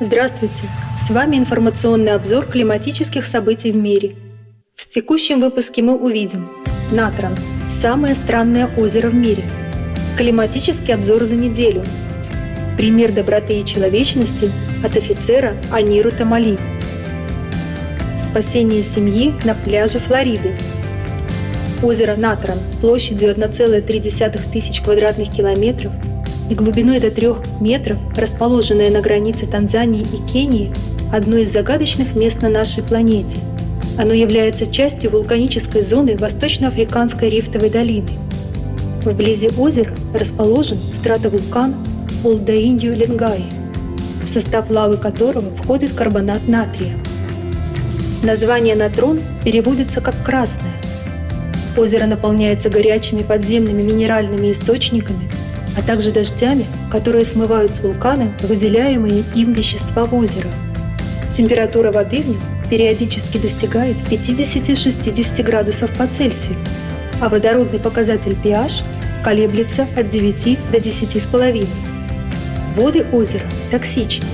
Здравствуйте! С вами информационный обзор климатических событий в мире. В текущем выпуске мы увидим Натран – самое странное озеро в мире. Климатический обзор за неделю. Пример доброты и человечности от офицера Аниру Тамали. Спасение семьи на пляже Флориды. Озеро Натран площадью 1,3 тысяч квадратных километров – и глубиной до трех метров, расположенное на границе Танзании и Кении, одно из загадочных мест на нашей планете. Оно является частью вулканической зоны Восточноафриканской рифтовой долины. Вблизи озера расположен стратовулкан Олдаинью-Ленгаи, в состав лавы которого входит карбонат натрия. Название натрон переводится как «красное». Озеро наполняется горячими подземными минеральными источниками – а также дождями, которые смывают с вулкана выделяемые им вещества в озеро. Температура воды в нем периодически достигает 50-60 градусов по Цельсию, а водородный показатель pH колеблется от 9 до 10,5. Воды озера токсичны.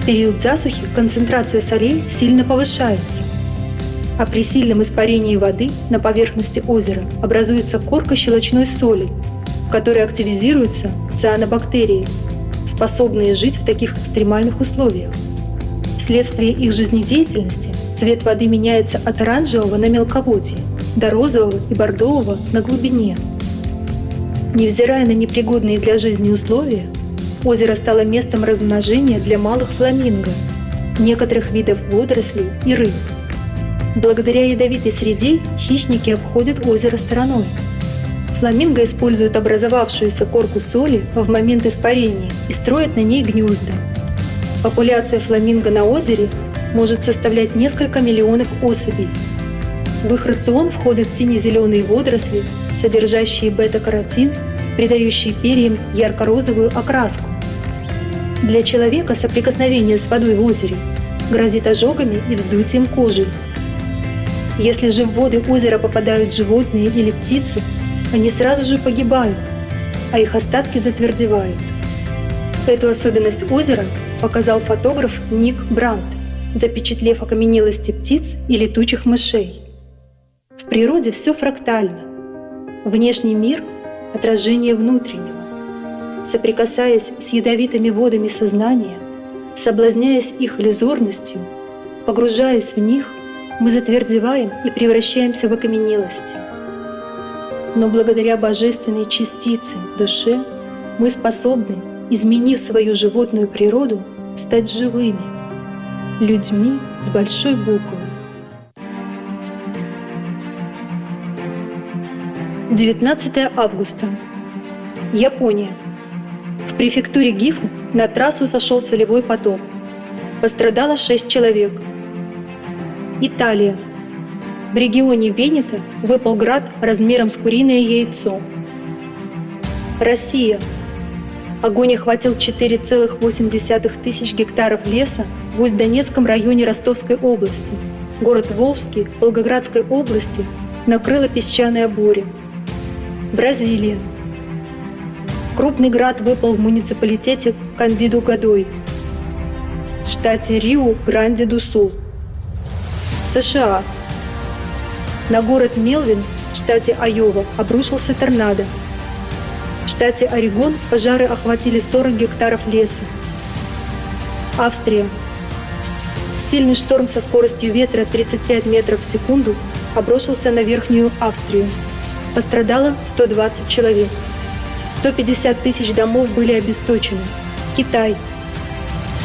В период засухи концентрация солей сильно повышается, а при сильном испарении воды на поверхности озера образуется корка щелочной соли – в которой активизируются цианобактерии, способные жить в таких экстремальных условиях. Вследствие их жизнедеятельности цвет воды меняется от оранжевого на мелководье до розового и бордового на глубине. Невзирая на непригодные для жизни условия, озеро стало местом размножения для малых фламинго, некоторых видов водорослей и рыб. Благодаря ядовитой среде хищники обходят озеро стороной – Фламинго используют образовавшуюся корку соли в момент испарения и строят на ней гнезда. Популяция фламинго на озере может составлять несколько миллионов особей. В их рацион входят сине-зеленые водоросли, содержащие бета-каротин, придающие перьям ярко-розовую окраску. Для человека соприкосновение с водой в озере грозит ожогами и вздутием кожи. Если же в воды озера попадают животные или птицы, они сразу же погибают, а их остатки затвердевают. Эту особенность озера показал фотограф Ник Брандт, запечатлев окаменелости птиц и летучих мышей. В природе все фрактально. Внешний мир – отражение внутреннего. Соприкасаясь с ядовитыми водами сознания, соблазняясь их иллюзорностью, погружаясь в них, мы затвердеваем и превращаемся в окаменелости – но благодаря божественной частице душе мы способны, изменив свою животную природу, стать живыми, людьми с большой буквы. 19 августа. Япония. В префектуре Гифу на трассу сошел солевой поток. Пострадало 6 человек. Италия. В регионе Венета выпал град размером с куриное яйцо. Россия. Огонь охватил 4,8 тысяч гектаров леса в Усть-Донецком районе Ростовской области. Город Волжский Волгоградской области накрыла песчаная буря. Бразилия. Крупный град выпал в муниципалитете Кандиду-Гадой в штате Риу-Гранди-ду-Сул. США. На город Мелвин в штате Айова обрушился торнадо. В штате Орегон пожары охватили 40 гектаров леса. Австрия. Сильный шторм со скоростью ветра 35 метров в секунду обрушился на Верхнюю Австрию. Пострадало 120 человек. 150 тысяч домов были обесточены. Китай.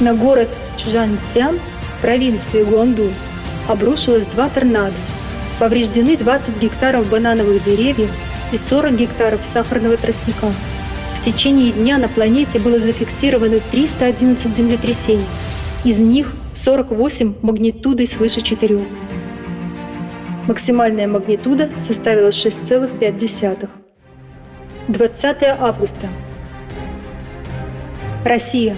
На город Чжанцян, провинции Гуандун, обрушилось два торнадо. Повреждены 20 гектаров банановых деревьев и 40 гектаров сахарного тростника. В течение дня на планете было зафиксировано 311 землетрясений, из них 48 магнитудой свыше 4. Максимальная магнитуда составила 6,5. 20 августа. Россия.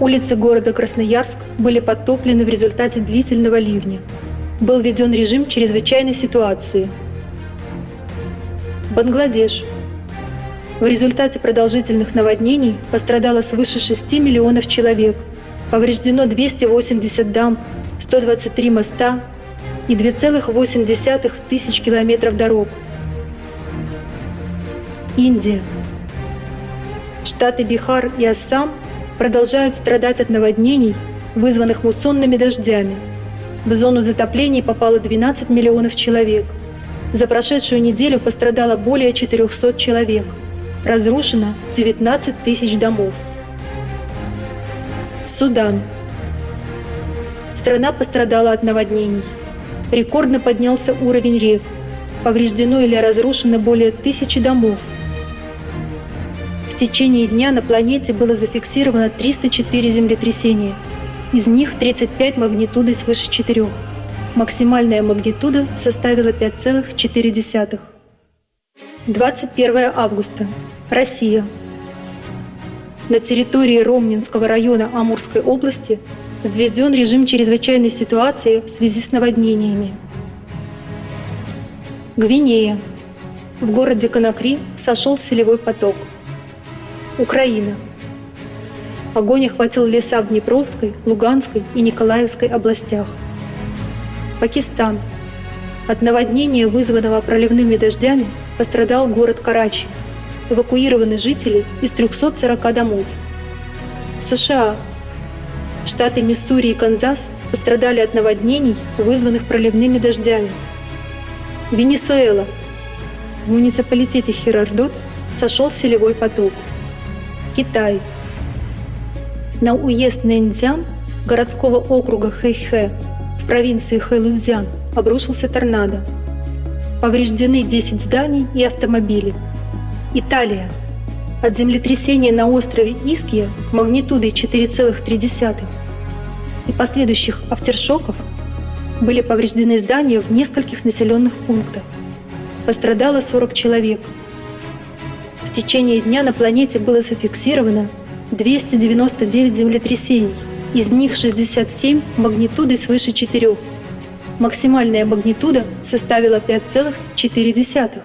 Улицы города Красноярск были подтоплены в результате длительного ливня – был введен режим чрезвычайной ситуации. Бангладеш. В результате продолжительных наводнений пострадало свыше 6 миллионов человек Повреждено 280 дам, 123 моста и 2,8 тысяч километров дорог. Индия. Штаты Бихар и Ассам продолжают страдать от наводнений, вызванных муссонными дождями. В зону затоплений попало 12 миллионов человек. За прошедшую неделю пострадало более 400 человек. Разрушено 19 тысяч домов. Судан. Страна пострадала от наводнений. Рекордно поднялся уровень рек. Повреждено или разрушено более тысячи домов. В течение дня на планете было зафиксировано 304 землетрясения. Из них 35 магнитудой свыше 4. Максимальная магнитуда составила 5,4. 21 августа. Россия. На территории Ромнинского района Амурской области введен режим чрезвычайной ситуации в связи с наводнениями. Гвинея. В городе Конакри сошел селевой поток. Украина. Огонь охватил леса в Днепровской, Луганской и Николаевской областях. Пакистан. От наводнения, вызванного проливными дождями, пострадал город Карачи – эвакуированы жители из 340 домов. США. Штаты Миссури и Канзас пострадали от наводнений, вызванных проливными дождями. Венесуэла. В муниципалитете Херардот сошел селевой поток. Китай. На уезд Нэньцзян городского округа Хэйхэ в провинции Хэлузян обрушился торнадо. Повреждены 10 зданий и автомобили – Италия. От землетрясения на острове Иския магнитудой 4,3 и последующих автершоков были повреждены здания в нескольких населенных пунктах. Пострадало 40 человек. В течение дня на планете было зафиксировано 299 землетрясений, из них 67 магнитудой свыше 4. Максимальная магнитуда составила 5,4.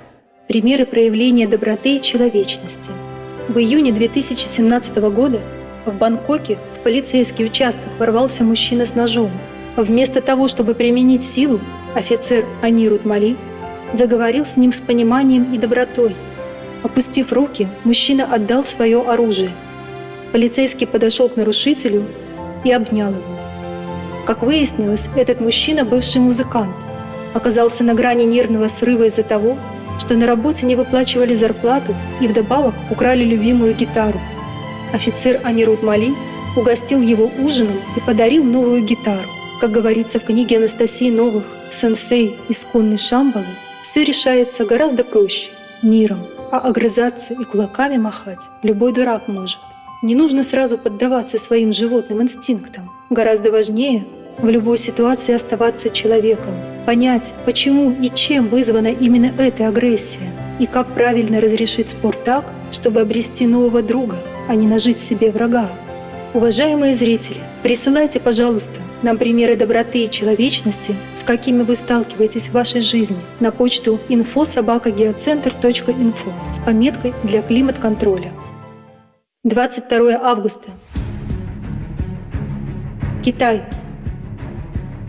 Примеры проявления доброты и человечности. В июне 2017 года в Бангкоке в полицейский участок ворвался мужчина с ножом. Вместо того, чтобы применить силу, офицер Анирут Мали заговорил с ним с пониманием и добротой. Опустив руки, мужчина отдал свое оружие. Полицейский подошел к нарушителю и обнял его. Как выяснилось, этот мужчина, бывший музыкант, оказался на грани нервного срыва из-за того, что на работе не выплачивали зарплату и вдобавок украли любимую гитару. Офицер Анирут Мали угостил его ужином и подарил новую гитару. Как говорится в книге Анастасии Новых «Сенсей. Исконный Шамбалы», все решается гораздо проще – миром, а огрызаться и кулаками махать любой дурак может. Не нужно сразу поддаваться своим животным инстинктам. Гораздо важнее в любой ситуации оставаться человеком, понять, почему и чем вызвана именно эта агрессия, и как правильно разрешить спор так, чтобы обрести нового друга, а не нажить себе врага. Уважаемые зрители, присылайте, пожалуйста, нам примеры доброты и человечности, с какими вы сталкиваетесь в вашей жизни, на почту info.sobakagеоцентр.info с пометкой для климат-контроля. 22 августа. Китай.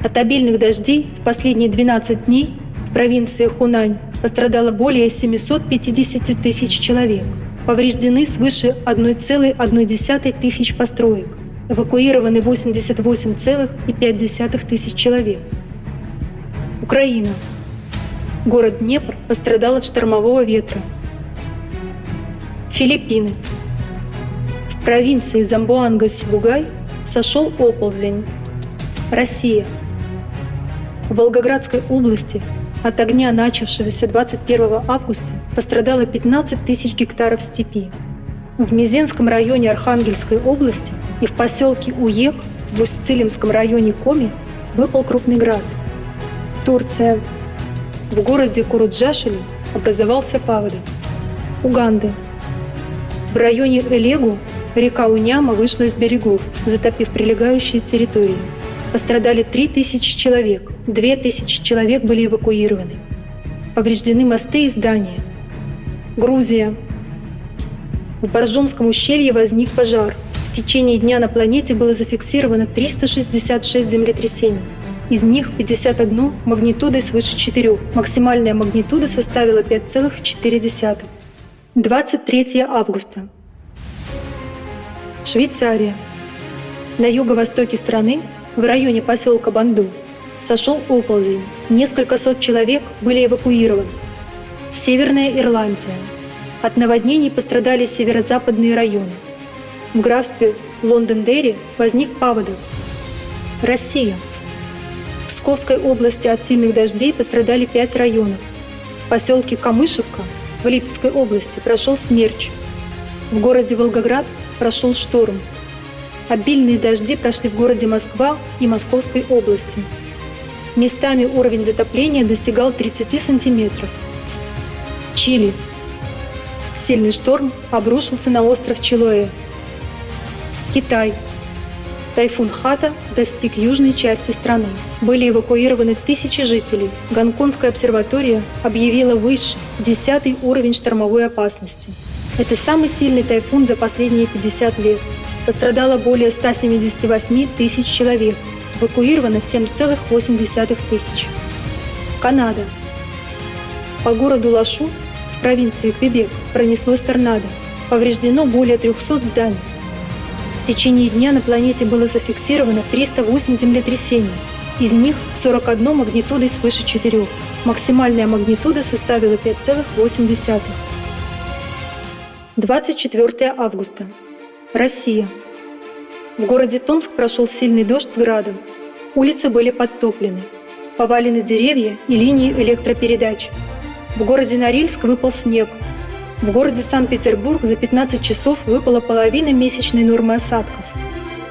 От обильных дождей в последние 12 дней в провинции Хунань пострадало более 750 тысяч человек. Повреждены свыше 1,1 тысяч построек. Эвакуированы 88,5 тысяч человек. Украина. Город Днепр пострадал от штормового ветра. Филиппины. Провинции Замбуанга-Сибугай сошел оползень. Россия. В Волгоградской области от огня, начавшегося 21 августа, пострадало 15 тысяч гектаров степи. В Мизенском районе Архангельской области и в поселке Уек в Усть-Цилимском районе Коми выпал крупный град. Турция. В городе Куруджашили образовался паводок. Уганда. В районе Элегу река Уняма вышла из берегов, затопив прилегающие территории. Пострадали 3000 человек, 2000 человек были эвакуированы. Повреждены мосты и здания. Грузия. В Боржомском ущелье возник пожар. В течение дня на планете было зафиксировано 366 землетрясений. Из них 51 магнитудой свыше 4. Максимальная магнитуда составила 5,4. 23 августа. Швейцария. На юго-востоке страны, в районе поселка Банду, сошел оползень. Несколько сот человек были эвакуированы. Северная Ирландия. От наводнений пострадали северо-западные районы. В графстве Лондон-Дерри возник паводок. Россия. В Псковской области от сильных дождей пострадали пять районов. В поселке Камышевка в Липецкой области прошел смерч. В городе Волгоград прошел шторм. Обильные дожди прошли в городе Москва и Московской области. Местами уровень затопления достигал 30 сантиметров. Чили. Сильный шторм обрушился на остров Чилоэ. Китай. Тайфун Хата достиг южной части страны. Были эвакуированы тысячи жителей. Гонконгская обсерватория объявила выше 10 уровень штормовой опасности. Это самый сильный тайфун за последние 50 лет. Пострадало более 178 тысяч человек. Эвакуировано 7,8 тысяч. Канада. По городу Лашу, провинции Квебек, пронеслось торнадо. Повреждено более 300 зданий. В течение дня на планете было зафиксировано 308 землетрясений, из них 41 магнитудой свыше 4. Максимальная магнитуда составила 5,8. 24 августа. Россия. В городе Томск прошел сильный дождь с градом. Улицы были подтоплены. Повалены деревья и линии электропередач. В городе Норильск выпал снег – в городе Санкт-Петербург за 15 часов выпала половина месячной нормы осадков.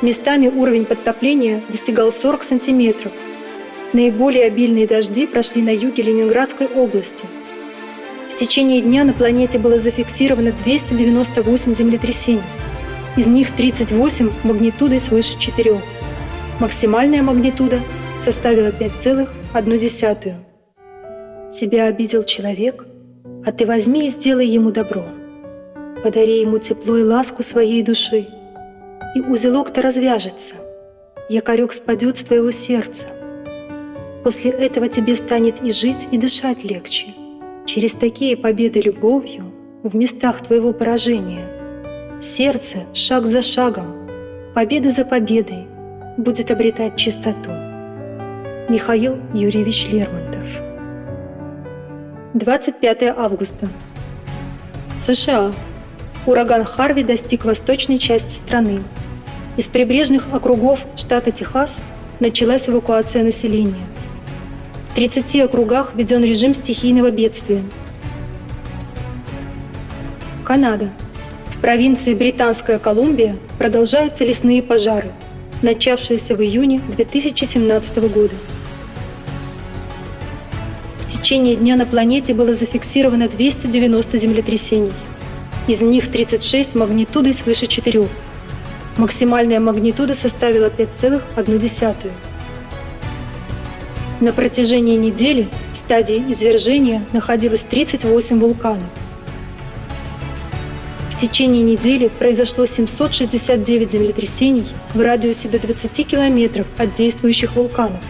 Местами уровень подтопления достигал 40 сантиметров. Наиболее обильные дожди прошли на юге Ленинградской области. В течение дня на планете было зафиксировано 298 землетрясений. Из них 38 магнитудой свыше 4. Максимальная магнитуда составила 5,1. Тебя обидел человек – а ты возьми и сделай ему добро. Подари ему тепло и ласку своей души, и узелок-то развяжется, якорек спадет с твоего сердца. После этого тебе станет и жить, и дышать легче. Через такие победы любовью в местах твоего поражения сердце шаг за шагом, победа за победой будет обретать чистоту. Михаил Юрьевич Лермонтов 25 августа. США. Ураган Харви достиг восточной части страны. Из прибрежных округов штата Техас началась эвакуация населения. В 30 округах введен режим стихийного бедствия. Канада. В провинции Британская Колумбия продолжаются лесные пожары, начавшиеся в июне 2017 года течение дня на планете было зафиксировано 290 землетрясений. Из них 36 магнитудой свыше 4. Максимальная магнитуда составила 5,1. На протяжении недели в стадии извержения находилось 38 вулканов. В течение недели произошло 769 землетрясений в радиусе до 20 километров от действующих вулканов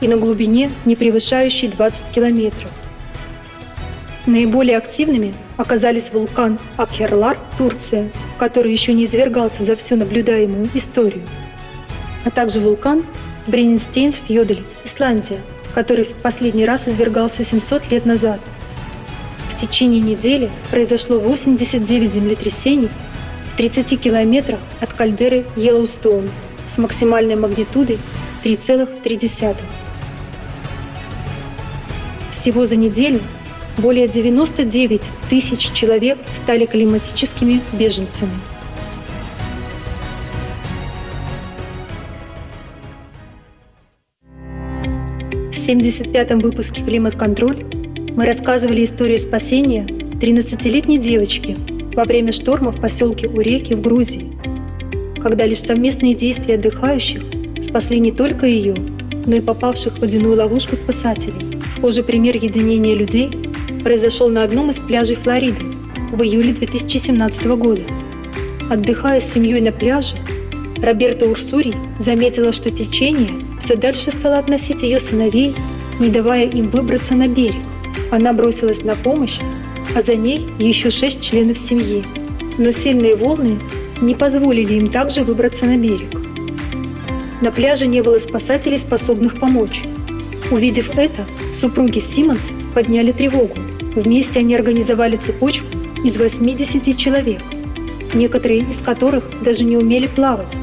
и на глубине, не превышающей 20 километров. Наиболее активными оказались вулкан Акхерлар, Турция, который еще не извергался за всю наблюдаемую историю, а также вулкан Бреннистейнс-Фьёдель, Исландия, который в последний раз извергался 700 лет назад. В течение недели произошло 89 землетрясений в 30 километрах от кальдеры Йеллоустоун с максимальной магнитудой 3,3. Всего за неделю более 99 тысяч человек стали климатическими беженцами. 75-м выпуске «Климат-контроль» мы рассказывали историю спасения 13-летней девочки во время шторма в поселке Уреки в Грузии, когда лишь совместные действия отдыхающих спасли не только ее, но и попавших в водяную ловушку спасателей. Схожий пример единения людей произошел на одном из пляжей Флориды в июле 2017 года. Отдыхая с семьей на пляже, Роберта Урсурий заметила, что течение все дальше стало относить ее сыновей, не давая им выбраться на берег. Она бросилась на помощь, а за ней еще шесть членов семьи. Но сильные волны не позволили им также выбраться на берег. На пляже не было спасателей, способных помочь. Увидев это, супруги Симмонс подняли тревогу. Вместе они организовали цепочку из 80 человек, некоторые из которых даже не умели плавать.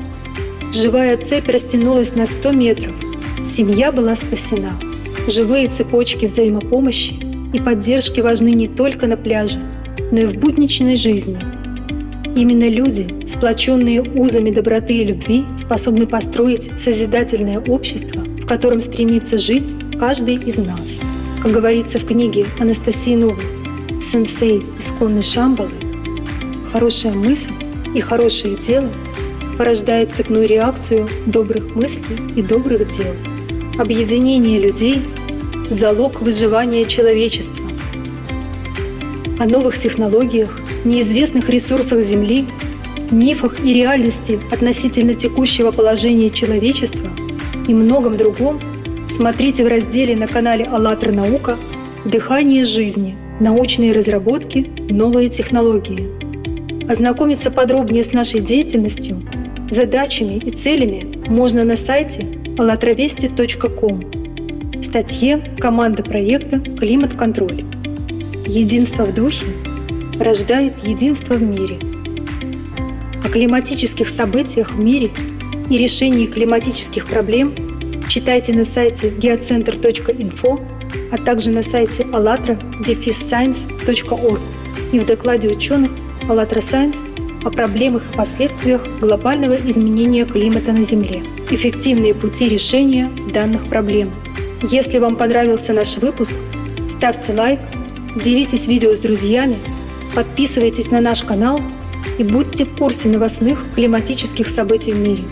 Живая цепь растянулась на 100 метров. Семья была спасена. Живые цепочки взаимопомощи и поддержки важны не только на пляже, но и в будничной жизни. Именно люди, сплоченные узами доброты и любви, способны построить созидательное общество, в котором стремится жить каждый из нас. Как говорится в книге Анастасии Новой, сенсей исконной Шамбалы, хорошая мысль и хорошее дело порождает цепную реакцию добрых мыслей и добрых дел. Объединение людей – залог выживания человечества. О новых технологиях, неизвестных ресурсах Земли, мифах и реальности относительно текущего положения человечества и многом другом смотрите в разделе на канале «АЛЛАТРА Наука» «Дыхание жизни. Научные разработки. Новые технологии». Ознакомиться подробнее с нашей деятельностью, задачами и целями можно на сайте allatravesti.com в статье «Команда проекта «Климат-контроль». Единство в духе рождает единство в мире. О климатических событиях в мире и решении климатических проблем читайте на сайте geocenter.info, а также на сайте allatra-science.org и в докладе ученых «АЛЛАТРА Science» о проблемах и последствиях глобального изменения климата на Земле. Эффективные пути решения данных проблем. Если вам понравился наш выпуск, ставьте лайк, делитесь видео с друзьями – Подписывайтесь на наш канал и будьте в курсе новостных климатических событий в мире.